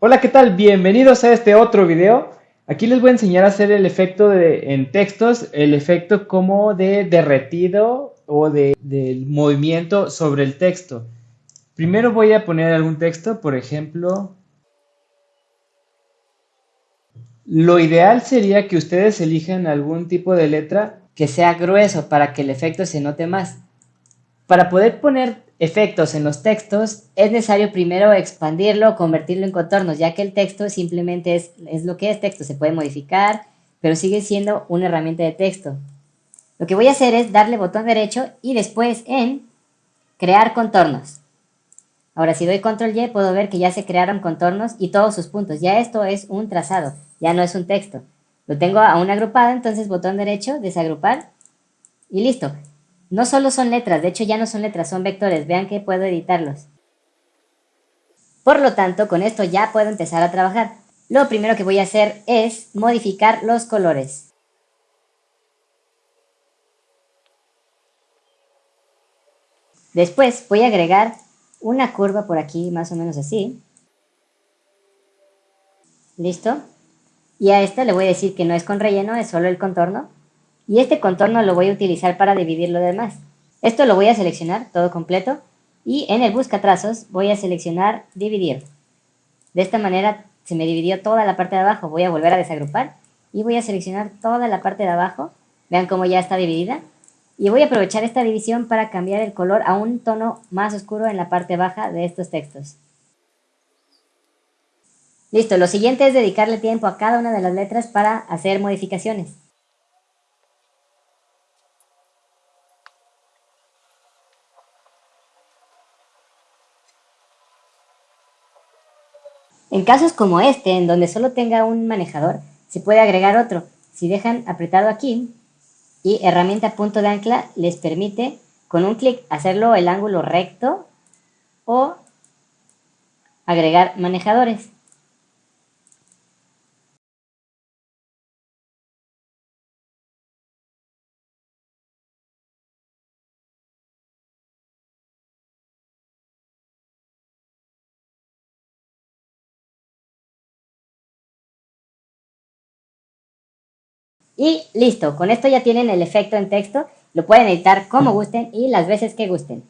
Hola, ¿qué tal? Bienvenidos a este otro video. Aquí les voy a enseñar a hacer el efecto de, en textos, el efecto como de derretido o de, movimiento sobre el texto. Primero voy a poner algún texto, por ejemplo, lo ideal sería que ustedes elijan algún tipo de letra que sea grueso para que el efecto se note más. Para poder poner efectos en los textos, es necesario primero expandirlo convertirlo en contornos, ya que el texto simplemente es, es lo que es texto, se puede modificar, pero sigue siendo una herramienta de texto. Lo que voy a hacer es darle botón derecho y después en crear contornos. Ahora si doy control Y puedo ver que ya se crearon contornos y todos sus puntos. Ya esto es un trazado, ya no es un texto. Lo tengo aún agrupado, entonces botón derecho, desagrupar y listo. No solo son letras, de hecho ya no son letras, son vectores. Vean que puedo editarlos. Por lo tanto, con esto ya puedo empezar a trabajar. Lo primero que voy a hacer es modificar los colores. Después voy a agregar una curva por aquí, más o menos así. ¿Listo? Y a esta le voy a decir que no es con relleno, es solo el contorno y este contorno lo voy a utilizar para dividir lo demás. Esto lo voy a seleccionar todo completo y en el busca trazos voy a seleccionar dividir. De esta manera se me dividió toda la parte de abajo, voy a volver a desagrupar y voy a seleccionar toda la parte de abajo, vean cómo ya está dividida y voy a aprovechar esta división para cambiar el color a un tono más oscuro en la parte baja de estos textos. Listo, lo siguiente es dedicarle tiempo a cada una de las letras para hacer modificaciones. En casos como este, en donde solo tenga un manejador, se puede agregar otro. Si dejan apretado aquí y herramienta punto de ancla les permite con un clic hacerlo el ángulo recto o agregar manejadores. Y listo, con esto ya tienen el efecto en texto, lo pueden editar como gusten y las veces que gusten.